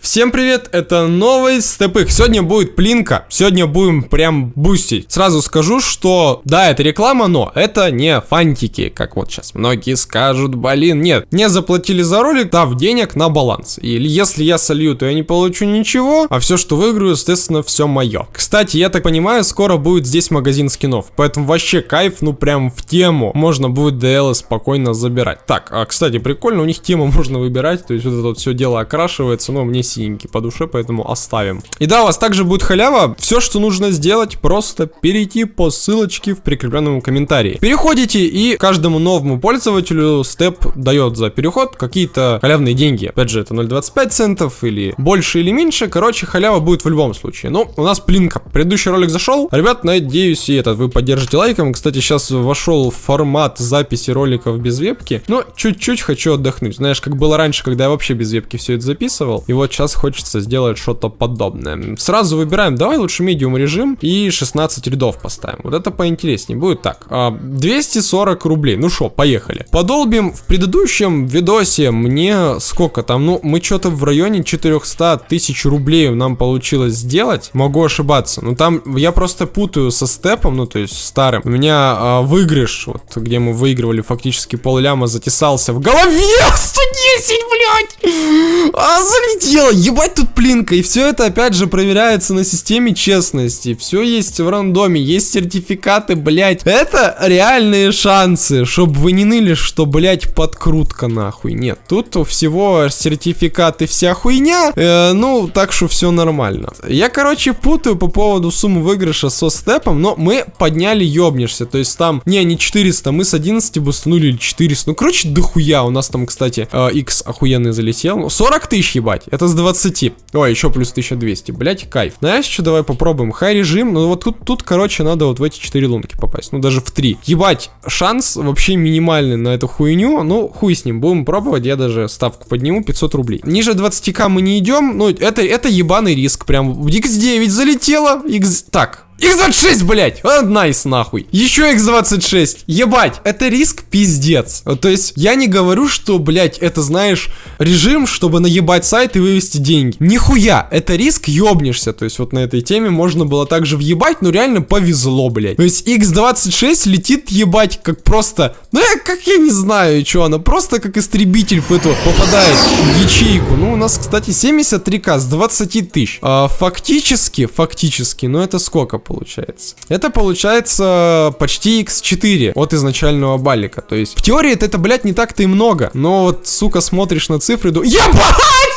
Всем привет, это новый степых. Сегодня будет плинка, сегодня будем прям бустить. Сразу скажу, что да, это реклама, но это не фантики, как вот сейчас многие скажут, блин, нет. Мне заплатили за ролик, дав денег на баланс. Или если я солью, то я не получу ничего, а все, что выиграю, естественно, все мое. Кстати, я так понимаю, скоро будет здесь магазин скинов, поэтому вообще кайф, ну прям в тему. Можно будет DL спокойно забирать. Так, а кстати, прикольно, у них тему можно выбирать, то есть вот это вот все дело окрашивается, но мне синенький по душе, поэтому оставим. И да, у вас также будет халява. Все, что нужно сделать, просто перейти по ссылочке в прикрепленном комментарии. Переходите и каждому новому пользователю степ дает за переход какие-то халявные деньги. Опять же, это 0.25 центов или больше или меньше. Короче, халява будет в любом случае. Ну, у нас плинка. Предыдущий ролик зашел. Ребят, надеюсь, и этот вы поддержите лайком. Кстати, сейчас вошел формат записи роликов без вебки. Но чуть-чуть хочу отдохнуть. Знаешь, как было раньше, когда я вообще без вебки все это записывал. И вот сейчас хочется сделать что-то подобное. Сразу выбираем, давай лучше медиум режим и 16 рядов поставим. Вот это поинтереснее будет. Так, 240 а, рублей. Ну что, поехали. Подолбим в предыдущем видосе мне сколько там, ну мы что-то в районе 400 тысяч рублей нам получилось сделать. Могу ошибаться. Но там я просто путаю со степом, ну то есть старым. У меня а, выигрыш, вот где мы выигрывали фактически пол ляма, затесался в голове. 110, блядь! А, залетело, ебать тут плинка, и все это опять же проверяется на системе честности. Все есть в рандоме, есть сертификаты, блять. Это реальные шансы, чтобы вы не ныли, что, блять, подкрутка нахуй. Нет, тут всего сертификаты вся хуйня, э, ну, так что все нормально. Я, короче, путаю по поводу суммы выигрыша со степом, но мы подняли ёбнешься, то есть там, не, не 400, мы с 11 бустанули 400, ну, короче, дохуя, у нас там, кстати, э, X охуенный залетел, 40 тысяч, ебать, это с 20 20. О, еще плюс 1200. Блять, кайф. Знаешь, что давай попробуем? Хай режим. Ну вот тут, тут, короче, надо вот в эти 4 лунки попасть. Ну даже в 3. Ебать, шанс вообще минимальный на эту хуйню. Ну, хуй с ним. Будем пробовать. Я даже ставку подниму. 500 рублей. Ниже 20к мы не идем. Ну, это, это ебаный риск. Прям x9 залетело. X... Так, X26, блять! А, найс, нахуй. Еще X26. Ебать, это риск пиздец. То есть, я не говорю, что, блять, это, знаешь, режим, чтобы наебать сайт и вывести деньги. Нихуя, это риск ёбнешься. То есть, вот на этой теме можно было также въебать, но реально повезло, блять. То есть, X26 летит ебать как просто... Ну, я, как я не знаю, что она, просто как истребитель в эту попадает в ячейку. Ну, у нас, кстати, 73к с 20 тысяч. А, фактически, фактически, ну это сколько получается. Это получается почти x4 от изначального балика. То есть в теории это блядь, не так-то и много. Но вот, сука, смотришь на цифры и думаешь... Ебать!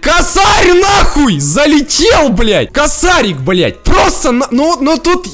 Косарь нахуй! Залетел, блядь! Косарик, блядь! Просто, на... ну, ну тут...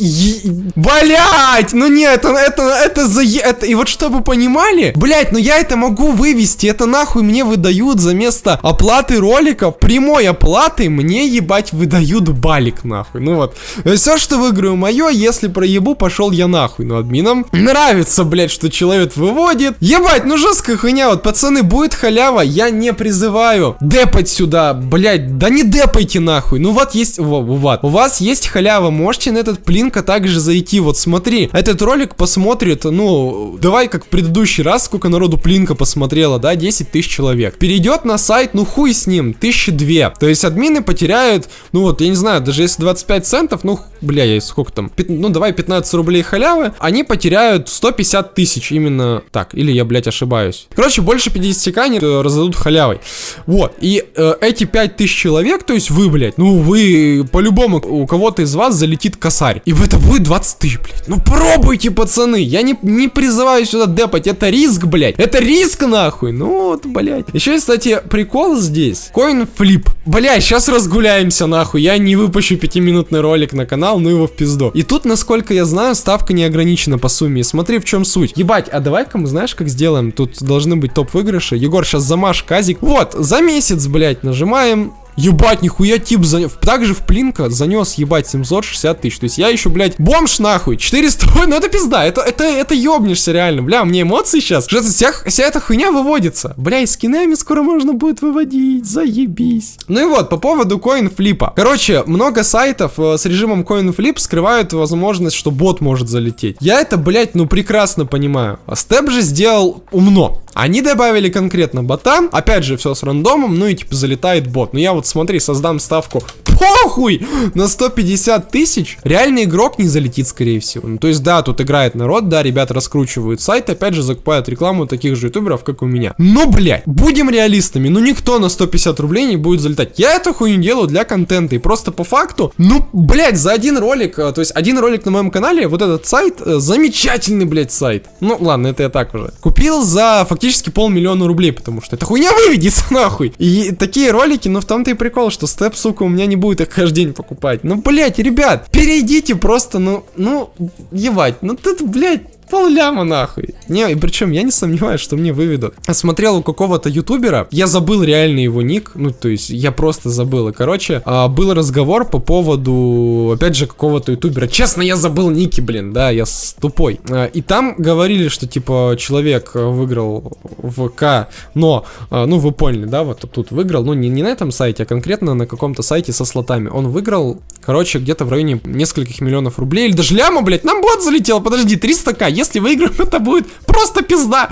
Блядь! Ну нет, это, это, это за... Это... И вот чтобы понимали, блядь, ну я это могу вывести. Это нахуй мне выдают за место оплаты ролика, прямой оплаты мне, ебать, выдают балик, нахуй. Ну вот. Все, что выиграю мое, если проебу, пошел я нахуй. Ну, админам нравится, блядь, что человек выводит. Ебать, ну жесткая хуйня. Вот, пацаны, будет халява, я не призываю депать сюда, блядь. Да не депайте нахуй. Ну вот есть, вот. У вас есть халява, можете на этот плинка также зайти. Вот смотри, этот ролик посмотрит, ну, давай как в предыдущий раз, сколько народу плинка посмотрело, да, 10 тысяч человек. Перейдет на сайт, ну хуй с ним, тысячи две. То есть админы потеряют, ну вот, я не знаю, даже если 25 центов, ну, бля, я сколько там, ну давай 15 рублей халявы, они потеряют 150 тысяч именно так, или я, блядь, ошибаюсь. Короче, больше 50к они э, раздадут халявой. Вот, и э, эти 5000 человек, то есть вы, блядь, ну вы, по-любому, у кого-то из вас залетит косарь, и это будет 20 тысяч, блядь. Ну пробуйте, пацаны, я не, не призываю сюда депать, это риск, блядь, это риск нахуй, ну вот, блядь. Еще, кстати, прикол здесь, коин флип. Блядь, сейчас разгуляемся нахуй, я не выпущу пятиминутный ролик на канал, ну его в пизду. И тут, насколько я знаю, ставка не ограничена по сумме. смотри, в чем суть. Ебать, а давай-ка мы знаешь, как сделаем? Тут должны быть топ выигрыши. Егор, сейчас замаш казик. Вот, за месяц, блядь, нажимаем Ебать, нихуя тип занес. Также в Плинка занес, ебать, 760 тысяч. То есть я еще, блядь, бомж нахуй. 400, ну это пизда, это, это, это ёбнешься реально. Бля, мне эмоции сейчас. Что вся, вся эта хуйня выводится. Бля, и скинами скоро можно будет выводить. Заебись. Ну и вот, по поводу коинфлипа. Короче, много сайтов э, с режимом коинфлип скрывают возможность, что бот может залететь. Я это, блядь, ну прекрасно понимаю. А Степ же сделал умно. Они добавили конкретно бота, опять же, все с рандомом, ну и типа залетает бот. Ну я вот смотри, создам ставку похуй на 150 тысяч, реальный игрок не залетит, скорее всего. Ну то есть да, тут играет народ, да, ребята раскручивают сайт, опять же закупают рекламу таких же ютуберов, как у меня. Но, блядь, будем реалистами, ну никто на 150 рублей не будет залетать. Я эту хуйню делаю для контента и просто по факту, ну, блядь, за один ролик, э, то есть один ролик на моем канале, вот этот сайт, э, замечательный, блядь, сайт. Ну ладно, это я так уже. Купил за фактически полмиллиона рублей, потому что эта хуйня выведется нахуй. И такие ролики, ну в том-то и прикол, что степ, сука, у меня не будет их каждый день покупать. Ну, блять, ребят, перейдите просто, ну, ну, ебать, ну тут, блять, Пол ляма нахуй. Не, и причем я не сомневаюсь, что мне выведут. Смотрел у какого-то ютубера, я забыл реально его ник, ну то есть я просто забыл. И, короче, а, был разговор по поводу, опять же, какого-то ютубера. Честно, я забыл ники, блин, да, я тупой. А, и там говорили, что типа человек выиграл ВК, но, а, ну вы поняли, да, вот тут выиграл, ну не, не на этом сайте, а конкретно на каком-то сайте со слотами. Он выиграл, короче, где-то в районе нескольких миллионов рублей, или даже ляма, блядь, нам бот залетел, подожди, 300к, если выиграем, это будет просто пизда.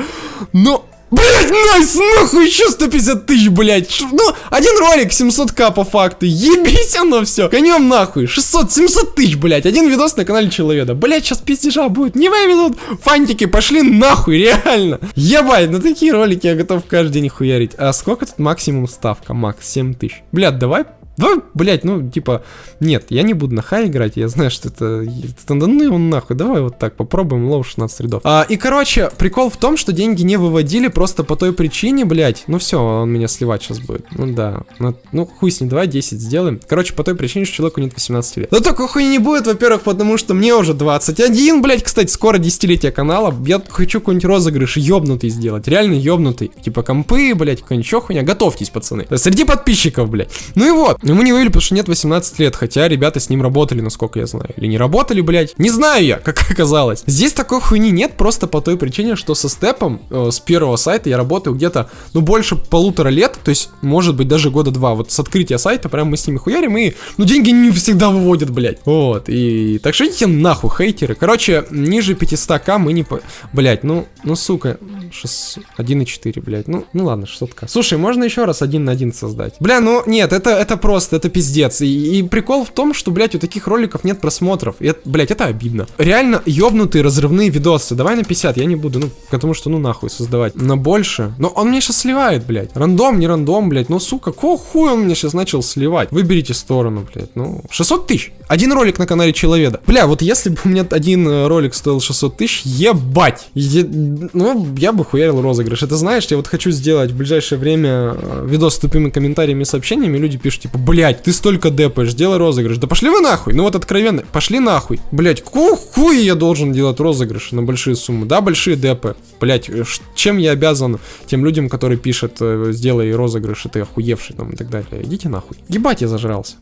Но... Блять, найс, нахуй еще 150 тысяч, блять. Ну, один ролик 700к по факту. Ебись оно все. Конем нахуй. 600, 700 тысяч, блять. Один видос на канале Человека. Блять, сейчас пиздежа будет. Не выведут. Фантики пошли нахуй, реально. Ебать, на такие ролики я готов каждый день хуярить. А сколько тут максимум ставка? Макс, 7 тысяч. Блядь, давай да, блять, ну, типа, нет, я не буду на хай играть, я знаю, что это, это да ну его нахуй, давай вот так, попробуем low 16 рядов. А, и, короче, прикол в том, что деньги не выводили просто по той причине, блять, ну все, он меня сливать сейчас будет, ну да, ну, ну хуй с ним, давай 10 сделаем. Короче, по той причине, что человеку нет 18 лет. Но только хуй не будет, во-первых, потому что мне уже 21, блять, кстати, скоро десятилетие канала, я хочу какой-нибудь розыгрыш ёбнутый сделать, реально ёбнутый, типа компы, блять, какой-нибудь хуйня, готовьтесь, пацаны, среди подписчиков, блять. Ну и вот, Ему не вывели, потому что нет 18 лет, хотя ребята с ним работали, насколько я знаю. Или не работали, блядь. Не знаю я, как оказалось. Здесь такой хуйни нет, просто по той причине, что со степом э, с первого сайта я работаю где-то, ну, больше полутора лет, то есть, может быть, даже года два. Вот с открытия сайта прям мы с ними хуярим, и, ну, деньги не всегда выводят, блядь. Вот, и так что идите нахуй, хейтеры. Короче, ниже 500к мы не по... Блядь, ну, ну, сука, 1,4, блядь. Ну, ну ладно, 600к. Слушай, можно еще раз один на один создать? Бля, ну, нет, это, это просто, это пиздец. И, и прикол в том, что, блядь, у таких роликов нет просмотров. И это, блядь, это обидно. Реально ёбнутые разрывные видосы. Давай на 50, я не буду, ну, потому что, ну, нахуй создавать. На больше. Но он мне сейчас сливает, блядь. Рандом, не рандом, блядь. Ну, сука, какого хуя он мне сейчас начал сливать? Выберите сторону, блядь. Ну, 600 тысяч. Один ролик на канале Человеда. Бля, вот если бы у меня один э, ролик стоил 600 тысяч, ебать. Е... Ну, я бы хуярил розыгрыш. Это знаешь, я вот хочу сделать в ближайшее время э, видос с тупыми комментариями и сообщениями. Люди пишут, типа, блядь, ты столько депаешь, делай розыгрыш. Да пошли вы нахуй. Ну вот откровенно, пошли нахуй. Блядь, какого хуя я должен делать розыгрыш на большие суммы? Да, большие депы. Блядь, э, чем я обязан тем людям, которые пишут, сделай розыгрыш, и ты охуевший там и так далее. Идите нахуй. Ебать, я зажрался.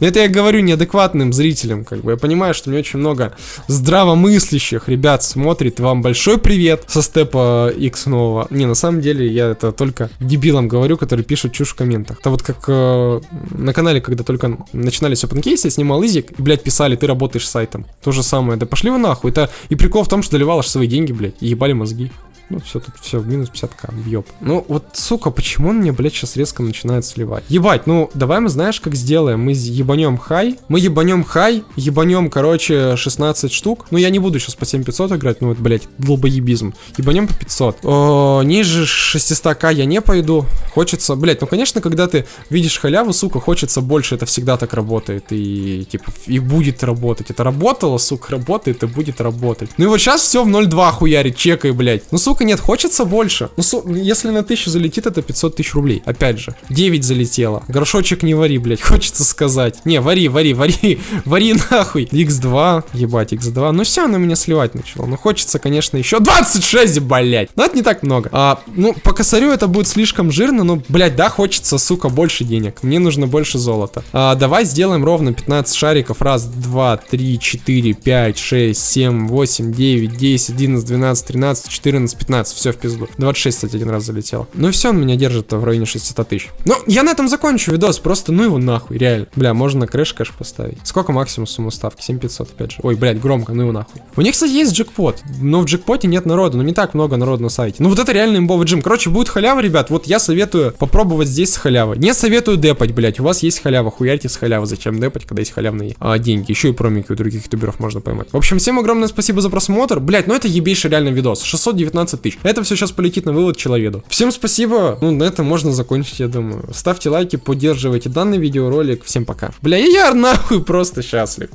Но это я говорю неадекватным зрителям, как бы. Я понимаю, что мне очень много здравомыслящих ребят смотрит. Вам большой привет со степа X нового. Не, на самом деле, я это только дебилам говорю, которые пишут чушь в комментах. Это вот как э, на канале, когда только начинались опенкейсы, я снимал изик, и, блядь, писали, ты работаешь с сайтом. То же самое. Да пошли вы нахуй. Это и прикол в том, что доливал аж свои деньги, блядь, и ебали мозги. Ну, все, тут все, минус 50к, въеб. Ну, вот, сука, почему он мне, блядь, сейчас резко начинает сливать? Ебать, ну, давай мы, знаешь, как сделаем? Мы ебанем хай, мы ебанем хай, ебанем, короче, 16 штук. Ну, я не буду сейчас по 7500 играть, ну, вот, блядь, долбоебизм. Ебанем по 500. О, ниже 600к я не пойду. Хочется, блядь, ну, конечно, когда ты видишь халяву, сука, хочется больше, это всегда так работает. И, типа, и будет работать. Это работало, сука, работает и будет работать. Ну, и вот сейчас все в 0.2 хуярит, чекай, блядь. Ну, сука, сука, нет, хочется больше. Ну, если на 1000 залетит, это 500 тысяч рублей. Опять же, 9 залетело. Горшочек не вари, блядь, хочется сказать. Не, вари, вари, вари, вари нахуй. X2, ебать, X2. Ну все, оно меня сливать начало. Ну хочется, конечно, еще 26, блядь. Но это не так много. А, ну, по косарю это будет слишком жирно, но, блядь, да, хочется, сука, больше денег. Мне нужно больше золота. А, давай сделаем ровно 15 шариков. Раз, два, три, четыре, пять, шесть, семь, восемь, девять, десять, одиннадцать, двенадцать, тринадцать, четырнадцать, пятнадцать. Все в пизду. 26, кстати, один раз залетело. Ну и все, он меня держит в районе 600 тысяч. Ну, я на этом закончу видос. Просто, ну его нахуй, реально. Бля, можно crash cash поставить. Сколько максимум сумма ставки? 7500, опять же. Ой, блядь, громко, ну его нахуй. У них, кстати, есть джекпот. Но в джекпоте нет народу. Ну не так много народу на сайте. Ну вот это реально имбовый джим. Короче, будет халява, ребят. Вот я советую попробовать здесь с халявой. Не советую депать, блядь. У вас есть халява. Хуярьте с халявы. Зачем депать, когда есть халявные а, деньги? Еще и промики у других ютуберов можно поймать. В общем, всем огромное спасибо за просмотр. Блядь, ну это ебейший реально видос. 619 тысяч. Это все сейчас полетит на вывод человеку. Всем спасибо. Ну, на этом можно закончить, я думаю. Ставьте лайки, поддерживайте данный видеоролик. Всем пока. Бля, я нахуй просто счастлив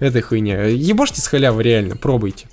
этой хуйне. Ебошьте с халявы, реально, пробуйте.